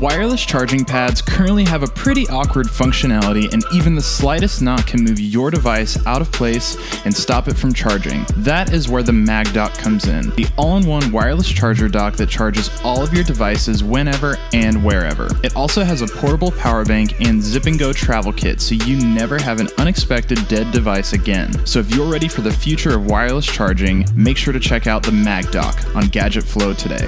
Wireless charging pads currently have a pretty awkward functionality and even the slightest knot can move your device out of place and stop it from charging. That is where the Mag Dock comes in, the all-in-one wireless charger dock that charges all of your devices whenever and wherever. It also has a portable power bank and zip and go travel kit so you never have an unexpected dead device again. So if you're ready for the future of wireless charging, make sure to check out the Mag Dock on Gadget Flow today.